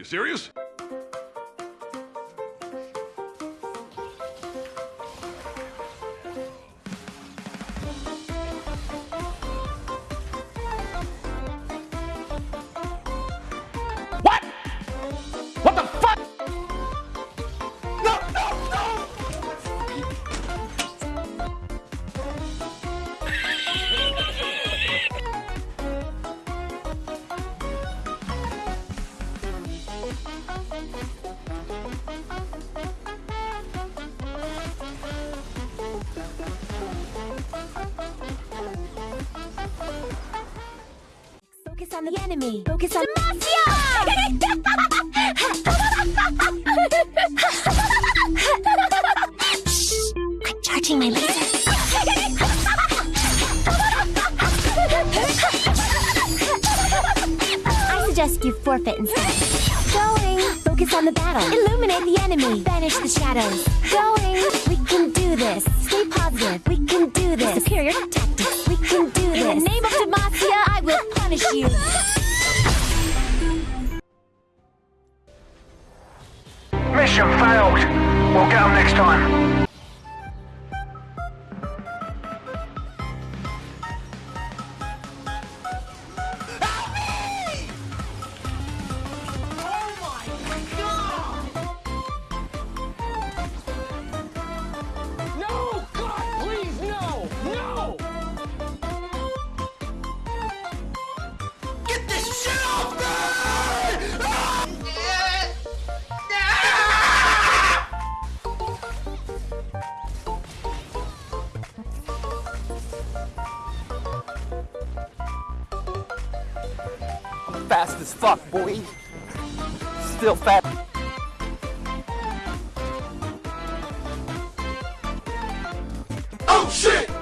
You serious? On the enemy. Focus on Demacia! I'm charging my laser. I suggest you forfeit instead. Going. Focus on the battle. Illuminate the enemy. Banish the shadows. Going. We can do this. Stay positive. We can do this. Superior tactics. You. Mission failed. We'll get them next time. fast as fuck, boy. Still fast. Oh shit!